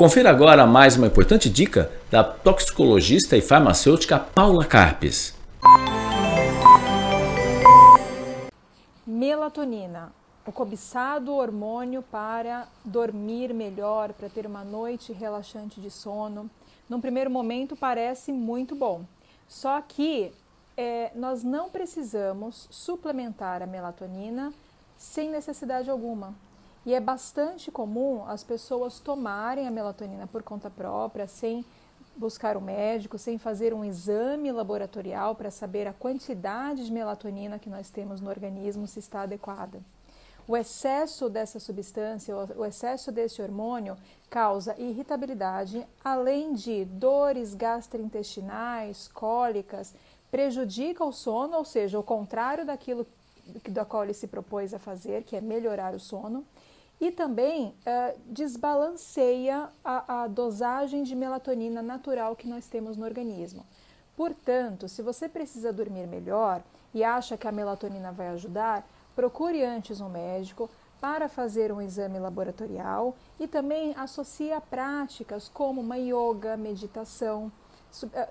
Confira agora mais uma importante dica da toxicologista e farmacêutica Paula Carpes. Melatonina, o cobiçado hormônio para dormir melhor, para ter uma noite relaxante de sono. Num primeiro momento parece muito bom, só que é, nós não precisamos suplementar a melatonina sem necessidade alguma. E é bastante comum as pessoas tomarem a melatonina por conta própria, sem buscar um médico, sem fazer um exame laboratorial para saber a quantidade de melatonina que nós temos no organismo se está adequada. O excesso dessa substância, o excesso desse hormônio causa irritabilidade, além de dores gastrointestinais, cólicas, prejudica o sono, ou seja, o contrário daquilo da qual ele se propôs a fazer, que é melhorar o sono, e também uh, desbalanceia a, a dosagem de melatonina natural que nós temos no organismo. Portanto, se você precisa dormir melhor e acha que a melatonina vai ajudar, procure antes um médico para fazer um exame laboratorial e também associe a práticas como uma yoga, meditação,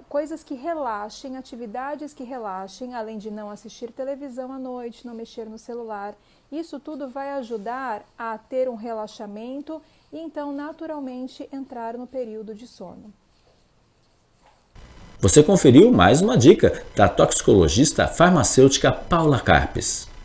coisas que relaxem, atividades que relaxem, além de não assistir televisão à noite, não mexer no celular. Isso tudo vai ajudar a ter um relaxamento e então naturalmente entrar no período de sono. Você conferiu mais uma dica da toxicologista farmacêutica Paula Carpes.